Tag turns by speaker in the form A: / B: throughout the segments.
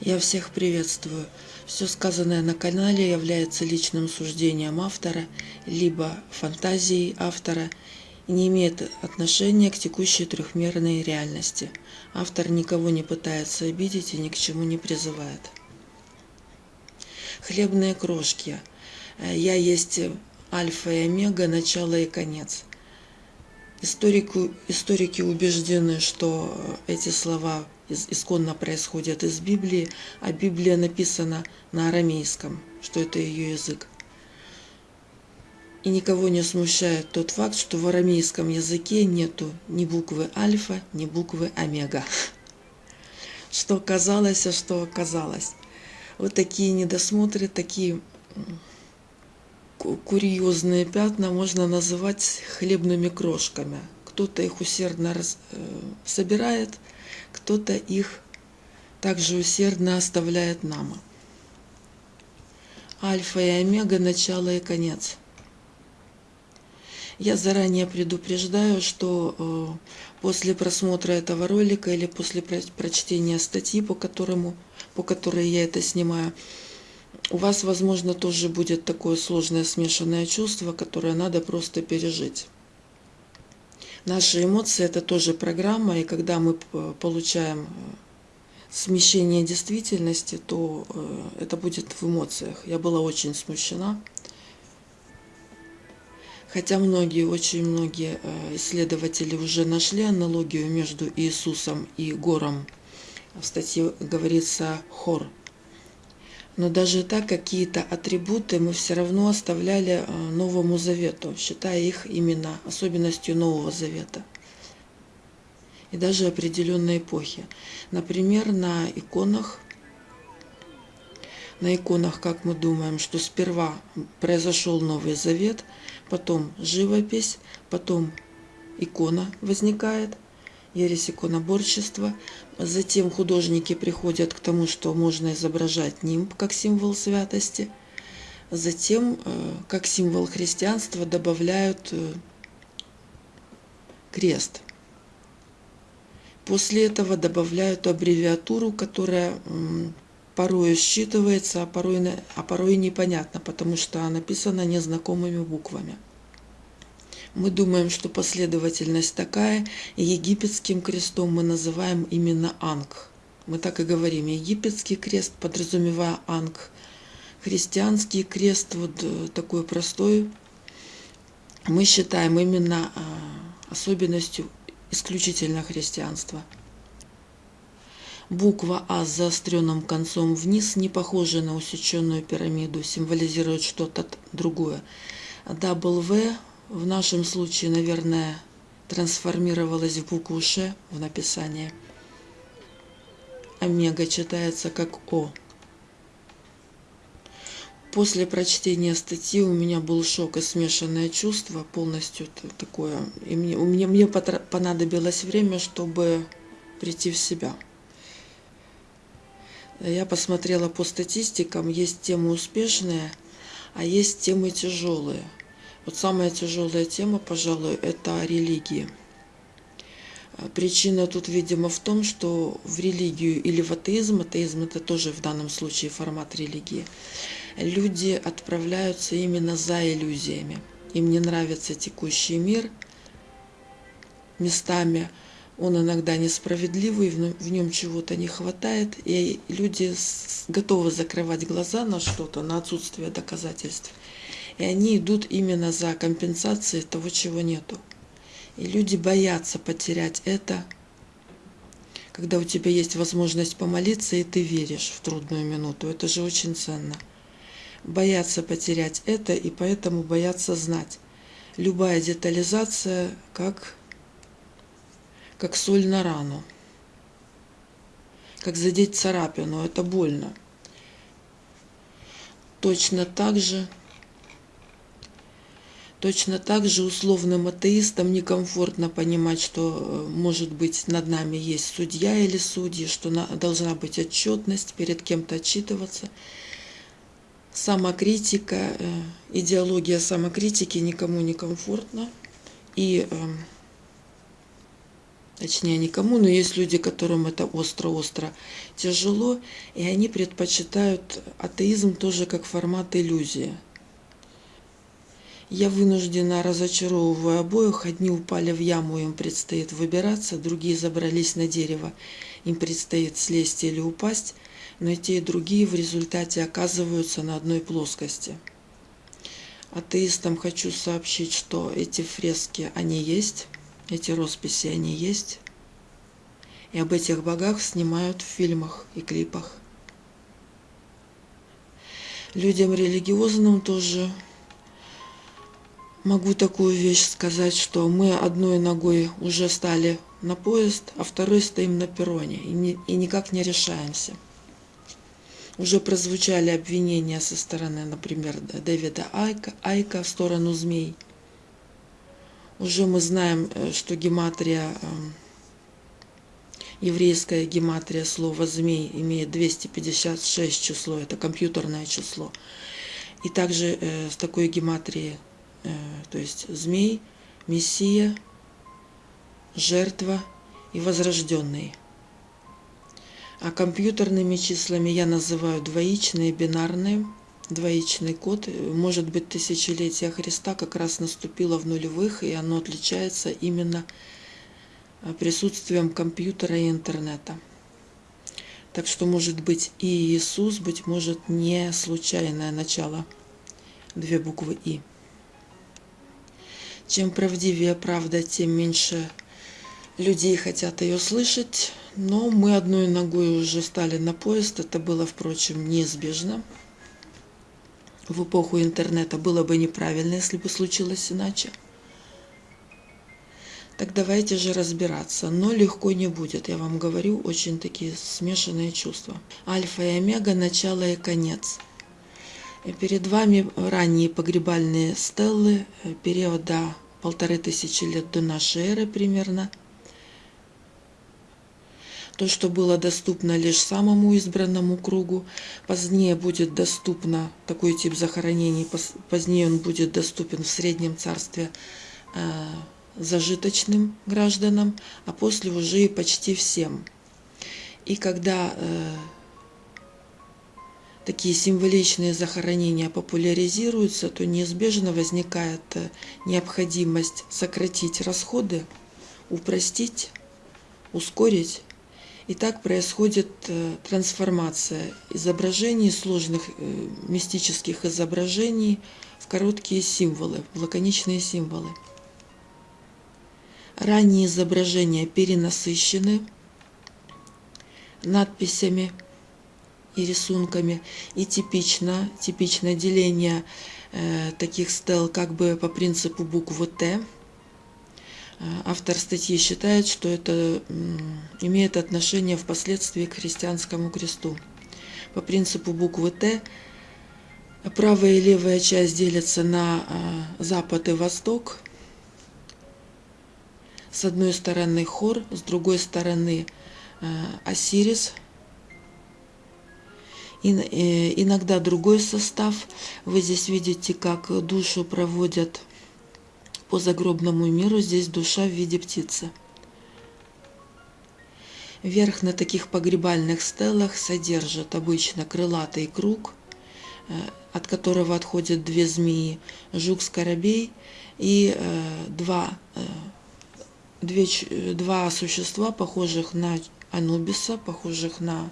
A: Я всех приветствую. Все сказанное на канале является личным суждением автора, либо фантазией автора и не имеет отношения к текущей трехмерной реальности. Автор никого не пытается обидеть и ни к чему не призывает. Хлебные крошки. Я есть альфа и омега, начало и конец. Историку, историки убеждены, что эти слова исконно происходят из Библии, а Библия написана на арамейском, что это ее язык. И никого не смущает тот факт, что в арамейском языке нету ни буквы альфа, ни буквы омега. Что казалось, а что оказалось. Вот такие недосмотры, такие курьезные пятна можно называть хлебными крошками. Кто-то их усердно э, собирает, кто-то их также усердно оставляет нам. Альфа и омега – начало и конец. Я заранее предупреждаю, что э, после просмотра этого ролика или после прочтения статьи, по, которому, по которой я это снимаю, у вас, возможно, тоже будет такое сложное смешанное чувство, которое надо просто пережить. Наши эмоции – это тоже программа, и когда мы получаем э, смещение действительности, то э, это будет в эмоциях. Я была очень смущена. Хотя многие, очень многие э, исследователи уже нашли аналогию между Иисусом и гором. В статье говорится «хор», но даже так какие-то атрибуты мы все равно оставляли э, Новому Завету, считая их именно особенностью Нового Завета. И даже определенной эпохи. Например, на иконах, на иконах, как мы думаем, что сперва произошел Новый Завет, потом живопись, потом икона возникает – ересь иконоборчества. Затем художники приходят к тому, что можно изображать нимб как символ святости. Затем, э, как символ христианства, добавляют э, крест. После этого добавляют аббревиатуру, которая порой считывается, а порой, а порой непонятно, потому что написана незнакомыми буквами. Мы думаем, что последовательность такая, и египетским крестом мы называем именно Анг. Мы так и говорим, египетский крест, подразумевая Анг. Христианский крест, вот э, такой простой, мы считаем именно а, особенностью исключительно христианства. Буква А с заостренным концом вниз, не похожая на усеченную пирамиду, символизирует что-то другое. W в нашем случае, наверное, трансформировалась в букву Ш в написании. Омега читается как О. После прочтения статьи у меня был шок и смешанное чувство, полностью такое. И мне, меня, мне понадобилось время, чтобы прийти в себя. Я посмотрела по статистикам, есть темы успешные, а есть темы тяжелые – вот самая тяжелая тема, пожалуй, это религии. Причина тут, видимо, в том, что в религию или в атеизм, атеизм это тоже в данном случае формат религии, люди отправляются именно за иллюзиями. Им не нравится текущий мир местами, он иногда несправедливый, в нем чего-то не хватает, и люди готовы закрывать глаза на что-то, на отсутствие доказательств – и они идут именно за компенсацией того, чего нету. И люди боятся потерять это, когда у тебя есть возможность помолиться, и ты веришь в трудную минуту. Это же очень ценно. Боятся потерять это, и поэтому боятся знать. Любая детализация, как, как соль на рану. Как задеть царапину, это больно. Точно так же Точно так же условным атеистам некомфортно понимать, что, э, может быть, над нами есть судья или судьи, что должна быть отчетность, перед кем-то отчитываться. Самокритика, э, идеология самокритики никому не комфортна. И эм, точнее никому, но есть люди, которым это остро-остро тяжело, и они предпочитают атеизм тоже как формат иллюзии. Я вынуждена, разочаровываю обоих. Одни упали в яму, им предстоит выбираться, другие забрались на дерево, им предстоит слезть или упасть, но и те, и другие в результате оказываются на одной плоскости. Атеистам хочу сообщить, что эти фрески, они есть, эти росписи, они есть, и об этих богах снимают в фильмах и клипах. Людям религиозным тоже Могу такую вещь сказать, что мы одной ногой уже стали на поезд, а второй стоим на перроне и, не, и никак не решаемся. Уже прозвучали обвинения со стороны, например, Дэвида Айка, Айка в сторону змей. Уже мы знаем, э, что гематрия, эм, еврейская гематрия слова «змей» имеет 256 число, это компьютерное число. И также э, с такой гематрией то есть змей, мессия, жертва и возрожденный. А компьютерными числами я называю двоичные, бинарные. Двоичный код, может быть, тысячелетие Христа как раз наступило в нулевых, и оно отличается именно э, присутствием компьютера и интернета. Так что, может быть, и Иисус, быть может, не случайное начало, две буквы «И». Чем правдивее правда, тем меньше людей хотят ее слышать. Но мы одной ногой уже стали на поезд. Это было, впрочем, неизбежно. В эпоху интернета было бы неправильно, если бы случилось иначе. Так давайте же разбираться. Но легко не будет, я вам говорю, очень такие смешанные чувства. Альфа и омега, начало и конец. Перед вами ранние погребальные стеллы периода полторы тысячи лет до нашей эры примерно. То, что было доступно лишь самому избранному кругу, позднее будет доступно, такой тип захоронений, позднее он будет доступен в Среднем Царстве э, зажиточным гражданам, а после уже и почти всем. И когда э, такие символичные захоронения популяризируются, то неизбежно возникает э, необходимость сократить расходы, упростить, ускорить. И так происходит э, трансформация изображений, сложных э, мистических изображений в короткие символы, в лаконичные символы. Ранние изображения перенасыщены надписями – и рисунками. И типично, типичное деление э, таких стел как бы по принципу буквы Т. Э, автор статьи считает, что это имеет отношение впоследствии к христианскому кресту. По принципу буквы Т правая и левая часть делятся на э, запад и восток. С одной стороны хор, с другой стороны э, Осирис – иногда другой состав. Вы здесь видите, как душу проводят по загробному миру. Здесь душа в виде птицы. Верх на таких погребальных стелах содержит обычно крылатый круг, э, от которого отходят две змеи, жук-скоробей и э, два, две, два существа, похожих на Анубиса, похожих на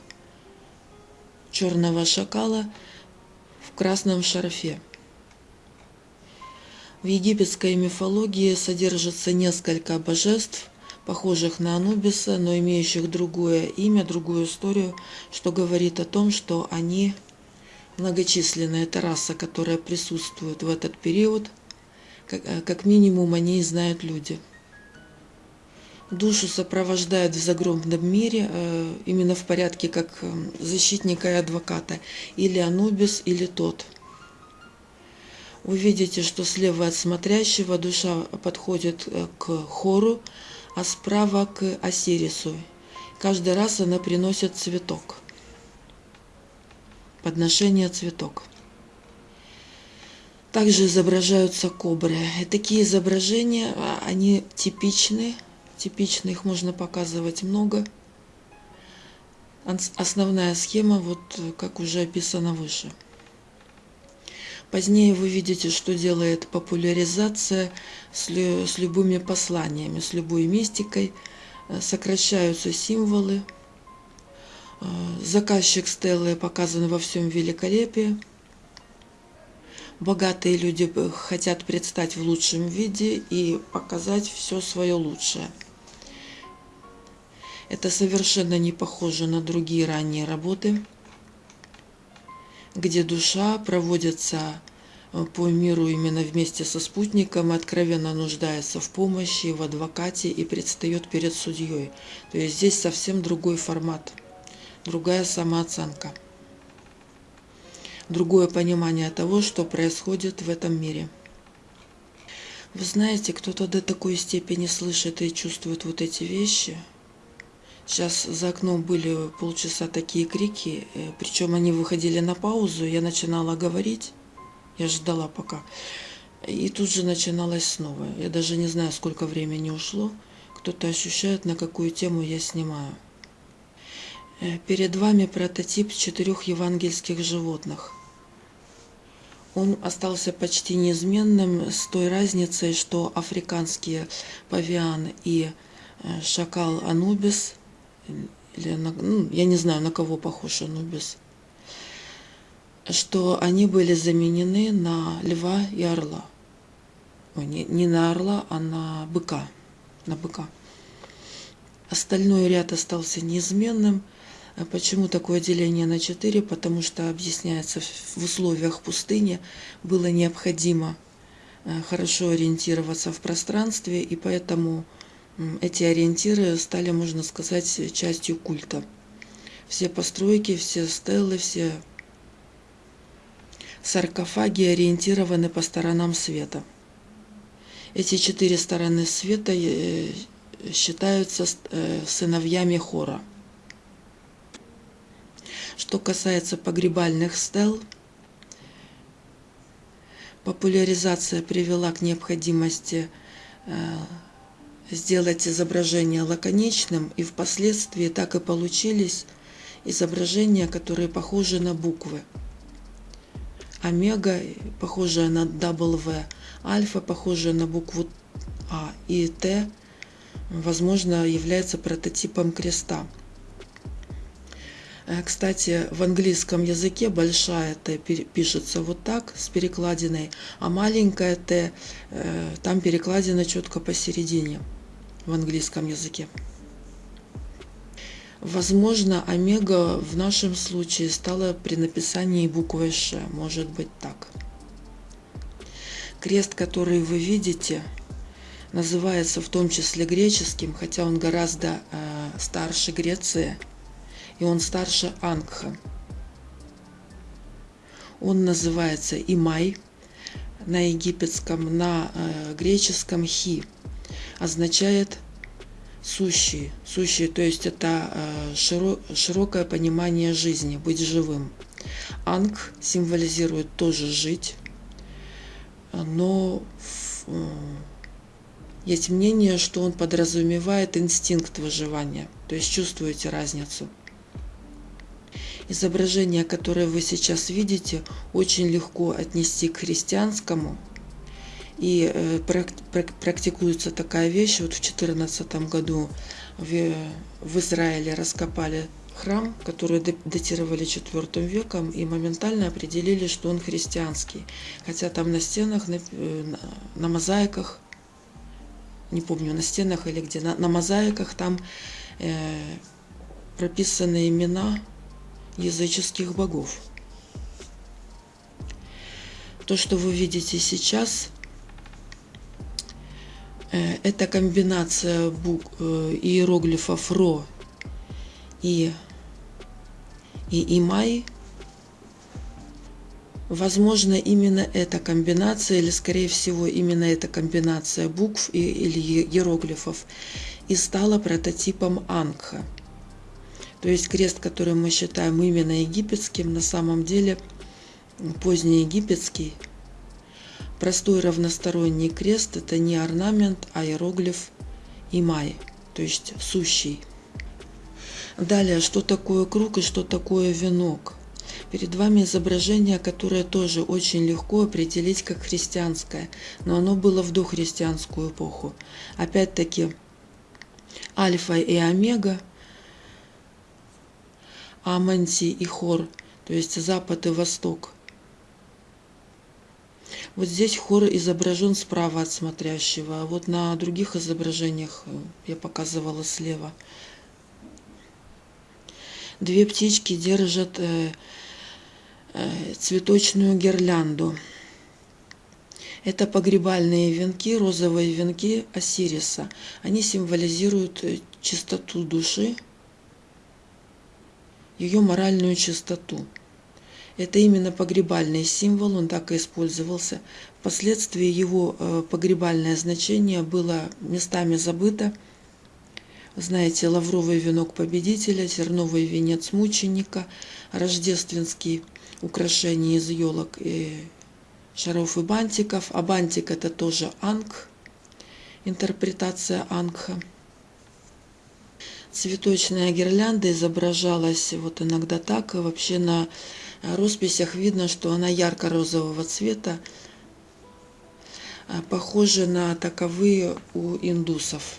A: черного шакала в красном шарфе. В египетской мифологии содержится несколько божеств, похожих на Анубиса, но имеющих другое имя, другую историю, что говорит о том, что они многочисленная это раса, которая присутствует в этот период, как, как минимум они и знают люди – душу сопровождают в загробном мире э, именно в порядке как э, защитника и адвоката, или Анубис, или тот. Вы видите, что слева от смотрящего душа подходит э, к хору, а справа к Осирису. Каждый раз она приносит цветок. Подношение цветок. Также изображаются кобры. И такие изображения, а, они типичны типично, их можно показывать много. Основная схема, вот как уже описано выше. Позднее вы видите, что делает популяризация с, лю с любыми посланиями, с любой мистикой. Э, сокращаются символы. Э, заказчик Стеллы показан во всем великолепии. Богатые люди хотят предстать в лучшем виде и показать все свое лучшее. Это совершенно не похоже на другие ранние работы где душа проводится э, по миру именно вместе со спутником, откровенно нуждается в помощи, в адвокате и предстает перед судьей. То есть здесь совсем другой формат, другая самооценка, другое понимание того, что происходит в этом мире. Вы знаете, кто-то до такой степени слышит и чувствует вот эти вещи – Сейчас за окном были полчаса такие крики, э, причем они выходили на паузу, я начинала говорить, я ждала пока, и тут же начиналось снова. Я даже не знаю, сколько времени ушло, кто-то ощущает, на какую тему я снимаю. Э, перед вами прототип четырех евангельских животных. Он остался почти неизменным с той разницей, что африканские павиан и э, шакал Анубис – или на, ну, я не знаю, на кого похож Анубис, что они были заменены на льва и орла. Ой, не, не на орла, а на быка. На быка. Остальной ряд остался неизменным. А почему такое деление на четыре? Потому что, объясняется, в условиях пустыни было необходимо э, хорошо ориентироваться в пространстве, и поэтому эти ориентиры стали, можно сказать, частью культа. Все постройки, все стелы, все саркофаги ориентированы по сторонам света. Эти четыре стороны света э, считаются э, сыновьями хора. Что касается погребальных стел, популяризация привела к необходимости э, сделать изображение лаконичным, и впоследствии так и получились изображения, которые похожи на буквы. Омега, похожая на W, альфа, похожая на букву А, и Т, возможно, является прототипом креста. Э, кстати, в английском языке большая Т пишется вот так, с перекладиной, а маленькая Т, э, там перекладина четко посередине в английском языке. Возможно, омега в нашем случае стала при написании буквой Ш. Может быть так. Крест, который вы видите, называется в том числе греческим, хотя он гораздо э, старше Греции, и он старше Ангха. Он называется Имай на египетском, на э, греческом Хи – означает сущий. Сущий, то есть это э, широкое понимание жизни, быть живым. Анг символизирует тоже жить, но э, есть мнение, что он подразумевает инстинкт выживания. То есть чувствуете разницу. Изображение, которое вы сейчас видите, очень легко отнести к христианскому – и э, практикуется такая вещь. Вот в 2014 году в Израиле раскопали храм, который датировали IV веком, и моментально определили, что он христианский. Хотя там на стенах, на, э, на мозаиках, не помню, на стенах или где, на, на мозаиках там э, прописаны имена языческих богов. То, что вы видите сейчас – Э, это комбинация букв, э, иероглифов ро и, и имай. Возможно, именно эта комбинация, или скорее всего именно эта комбинация букв и, или иероглифов и стала прототипом Ангха. То есть крест, который мы считаем именно египетским, на самом деле позднеегипетский – Простой равносторонний крест – это не орнамент, а иероглиф Имай, то есть сущий. Далее, что такое круг и что такое венок? Перед вами изображение, которое тоже очень легко определить как христианское, но оно было в дохристианскую эпоху. Опять-таки, альфа и омега, аманти и хор, то есть запад и восток. Вот здесь хор изображен справа от смотрящего, а вот на других изображениях э, я показывала слева. Две птички держат э, э, цветочную гирлянду. Это погребальные венки, розовые венки Осириса. Они символизируют чистоту души, ее моральную чистоту. Это именно погребальный символ, он так и использовался. Впоследствии его э, погребальное значение было местами забыто. Знаете, лавровый венок победителя, терновый венец мученика, рождественские украшения из елок и шаров и бантиков. А бантик это тоже анг, интерпретация ангха. Цветочная гирлянда изображалась вот иногда так, и вообще на росписях видно, что она ярко-розового цвета, похожа на таковые у индусов,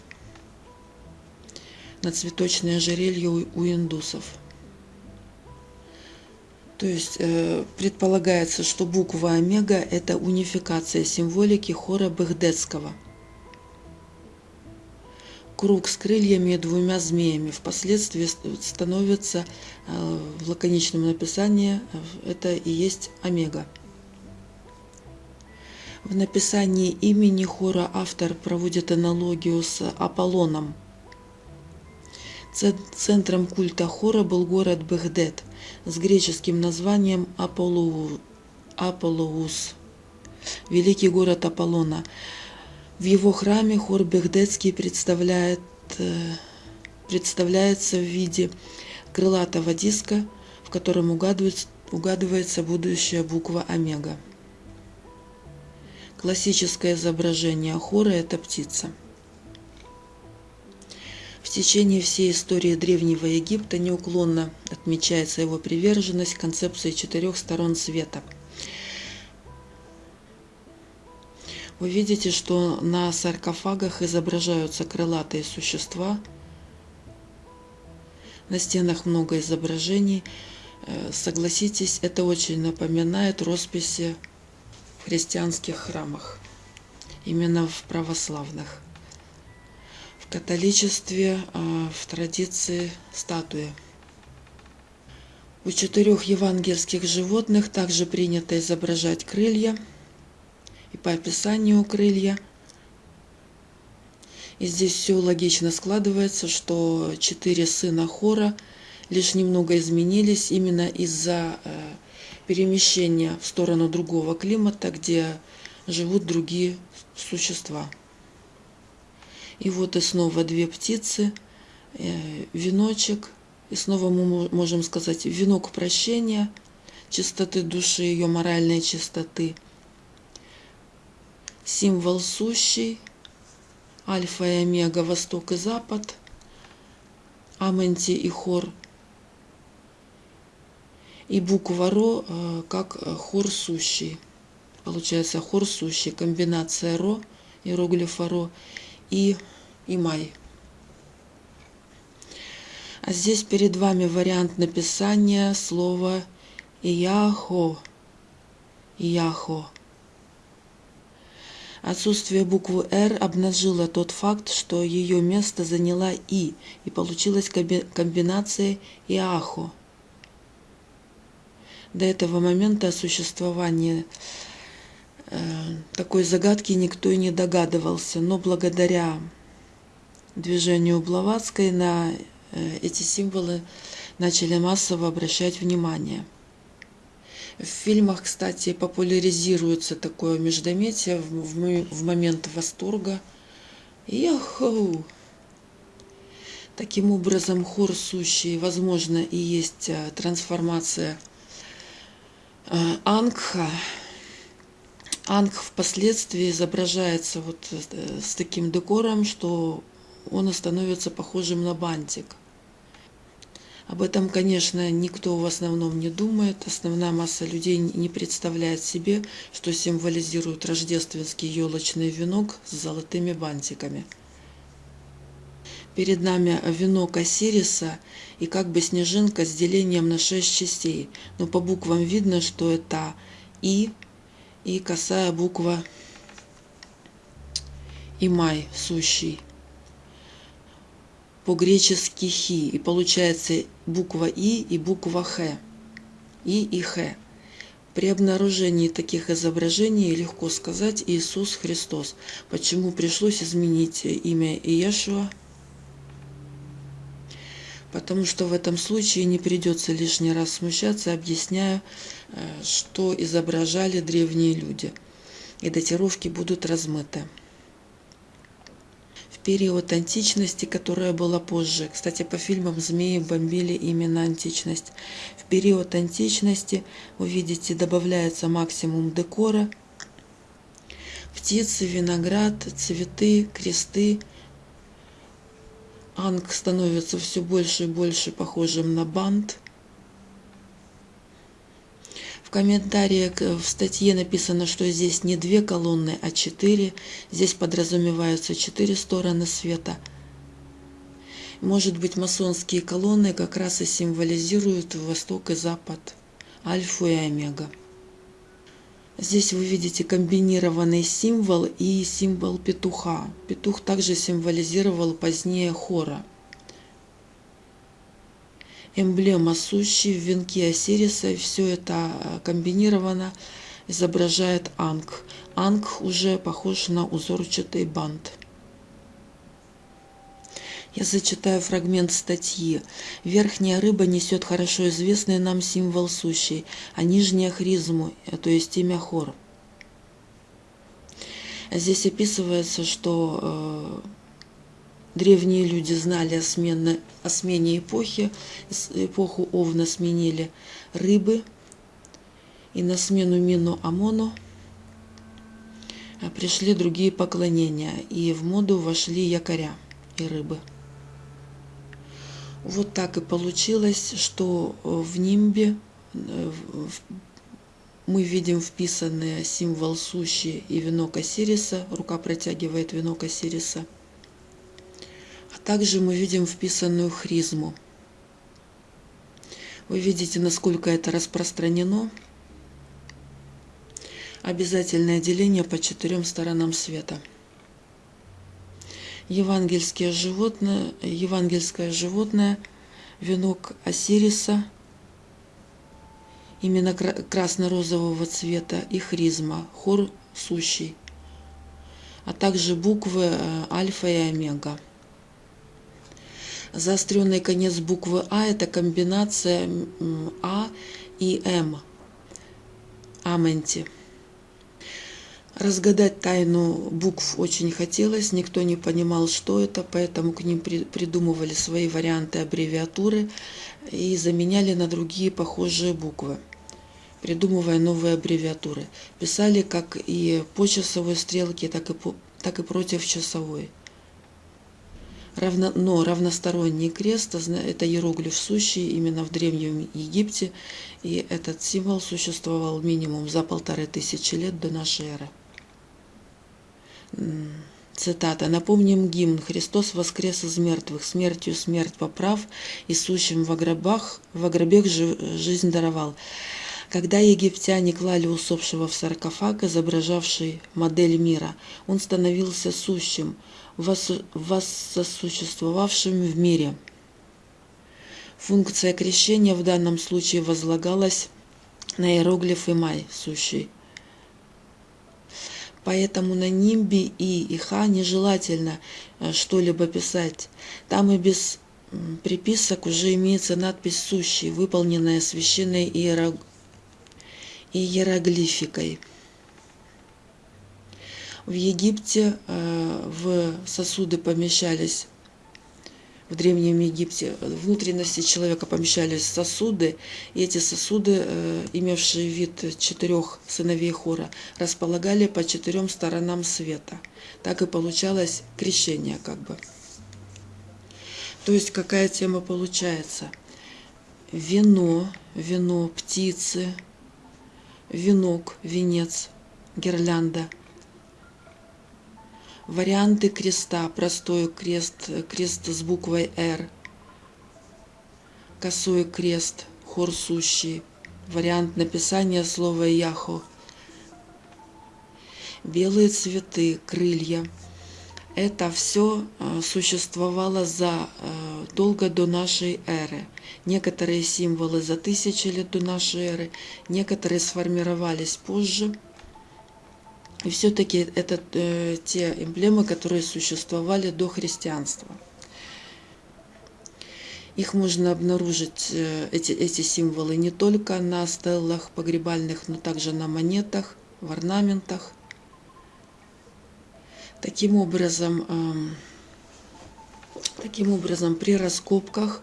A: на цветочное ожерелье у индусов. То есть э, предполагается, что буква омега – это унификация символики хора Багдетского. Круг с крыльями и двумя змеями впоследствии становится э, в лаконичном написании, э, это и есть омега. В написании имени хора автор проводит аналогию с Аполлоном. Центром культа хора был город Бехдет – с греческим названием Аполлоус, великий город Аполлона. В его храме хор Бехдетский представляет, э, представляется в виде крылатого диска, в котором угадывается, угадывается будущая буква Омега. Классическое изображение хора – это птица. В течение всей истории Древнего Египта неуклонно отмечается его приверженность концепции четырех сторон света. Вы видите, что на саркофагах изображаются крылатые существа. На стенах много изображений. Э, согласитесь, это очень напоминает росписи в христианских храмах, именно в православных католичестве а, в традиции статуи. У четырех евангельских животных также принято изображать крылья, и по описанию крылья. И здесь все логично складывается, что четыре сына Хора лишь немного изменились именно из-за э, перемещения в сторону другого климата, где живут другие существа. И вот и снова две птицы, э, веночек, и снова мы можем сказать венок прощения, чистоты души, ее моральной чистоты. Символ сущий, альфа и омега, восток и запад, аменти и хор. И буква ро э, как хор сущий. Получается хор сущий, комбинация ро, иероглифа ро и и май. А здесь перед вами вариант написания слова Ияхо. Ияхо. Отсутствие буквы «Р» обнажило тот факт, что ее место заняла «И», и получилась комбинация «Иахо». До этого момента о существовании э, такой загадки никто и не догадывался, но благодаря движению Блаватской на э, эти символы начали массово обращать внимание. В фильмах, кстати, популяризируется такое междометие в, в момент восторга. Яху! Таким образом, хор сущий, возможно, и есть э, трансформация э, Ангха. Ангх впоследствии изображается вот с таким декором, что он становится похожим на бантик. Об этом, конечно, никто в основном не думает. Основная масса людей не представляет себе, что символизирует рождественский елочный венок с золотыми бантиками. Перед нами венок Осириса и как бы снежинка с делением на шесть частей. Но по буквам видно, что это И и косая буква Имай, сущий по-гречески «хи», и получается буква «и» и буква «х». «И» и «х». При обнаружении таких изображений легко сказать Иисус Христос. Почему пришлось изменить имя Иешуа? Потому что в этом случае не придется лишний раз смущаться, объясняя, э, что изображали древние люди. И датировки будут размыты период античности, которая была позже. Кстати, по фильмам змеи бомбили именно античность. В период античности, вы видите, добавляется максимум декора. Птицы, виноград, цветы, кресты. Анг становится все больше и больше похожим на бант комментариях в статье написано, что здесь не две колонны, а четыре. Здесь подразумеваются четыре стороны света. Может быть, масонские колонны как раз и символизируют Восток и Запад, Альфу и Омега. Здесь вы видите комбинированный символ и символ петуха. Петух также символизировал позднее хора – эмблема сущий в венке Осириса, все это э, комбинировано изображает Анг. Анг уже похож на узорчатый бант. Я зачитаю фрагмент статьи. Верхняя рыба несет хорошо известный нам символ сущий, а нижняя хризму, э, то есть имя Хор. Здесь описывается, что э, Древние люди знали о, смене, о смене эпохи, эпоху Овна сменили рыбы, и на смену Мину Амону а, пришли другие поклонения, и в моду вошли якоря и рыбы. Вот так и получилось, что в нимбе мы видим вписанный символ сущи и венок Осириса, рука протягивает венок Осириса – также мы видим вписанную хризму. Вы видите, насколько это распространено. Обязательное деление по четырем сторонам света. Евангельское животное, евангельское животное, венок Осириса, именно красно-розового цвета и хризма, хор сущий, а также буквы э, альфа и омега. Заостренный конец буквы А – это комбинация А и М. Аменти. Разгадать тайну букв очень хотелось, никто не понимал, что это, поэтому к ним придумывали свои варианты аббревиатуры и заменяли на другие похожие буквы, придумывая новые аббревиатуры. Писали как и по часовой стрелке, так и, по, так и против часовой равно, но равносторонний крест – это иероглиф сущий именно в Древнем Египте, и этот символ существовал минимум за полторы тысячи лет до нашей эры. Цитата. «Напомним гимн. Христос воскрес из мертвых, смертью смерть поправ, и сущим в гробах, в гробех жизнь даровал». Когда египтяне клали усопшего в саркофаг, изображавший модель мира, он становился сущим – воссосуществовавшим в мире. Функция крещения в данном случае возлагалась на иероглиф «Имай» сущий. Поэтому на нимбе И и Ха нежелательно э, что-либо писать. Там и без приписок уже имеется надпись «Сущий», выполненная священной иероглификой. В Египте э, в сосуды помещались в Древнем Египте внутренности человека помещались сосуды, и эти сосуды, э, имевшие вид четырех сыновей хора, располагали по четырем сторонам света. Так и получалось крещение как бы. То есть какая тема получается? Вино, вино, птицы, венок, венец, гирлянда. Варианты креста. Простой крест, крест с буквой «Р». Косой крест, хор сущий. Вариант написания слова «Яхо». Белые цветы, крылья. Это все существовало задолго до нашей эры. Некоторые символы за тысячи лет до нашей эры, некоторые сформировались позже. И все-таки это э, те эмблемы, которые существовали до христианства. Их можно обнаружить, э, эти, эти символы, не только на стеллах погребальных, но также на монетах, в орнаментах. Таким образом, э, таким образом при раскопках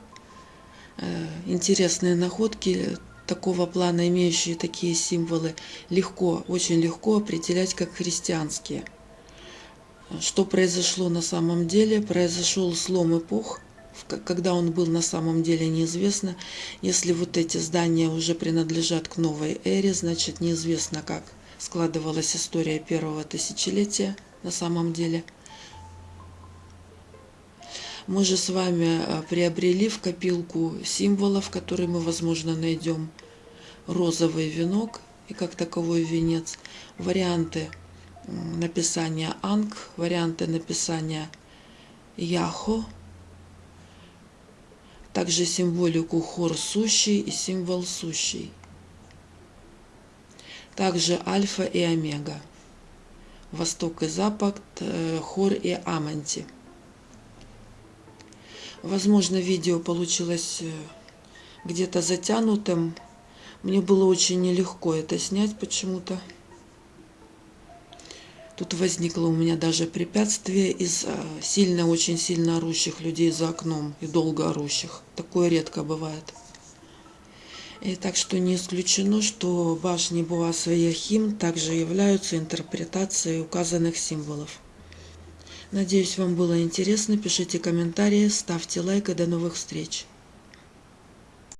A: э, интересные находки такого плана, имеющие такие символы, легко, очень легко определять как христианские. Что произошло на самом деле? Произошел слом эпох, когда он был на самом деле неизвестно. Если вот эти здания уже принадлежат к новой эре, значит неизвестно, как складывалась история первого тысячелетия на самом деле. Мы же с вами э, приобрели в копилку символов, которые мы, возможно, найдем. Розовый венок и как таковой венец. Варианты написания Анг, варианты написания Яхо. Также символику хор сущий и символ сущий. Также альфа и омега. Восток и Запад, э, хор и аманти. Возможно, видео получилось э, где-то затянутым. Мне было очень нелегко это снять почему-то. Тут возникло у меня даже препятствие из э, сильно, очень сильно орущих людей за окном и долго орущих. Такое редко бывает. И так что не исключено, что башни Буаса и Яхим также являются интерпретацией указанных символов. Надеюсь, вам было интересно. Пишите комментарии, ставьте лайк и до новых встреч.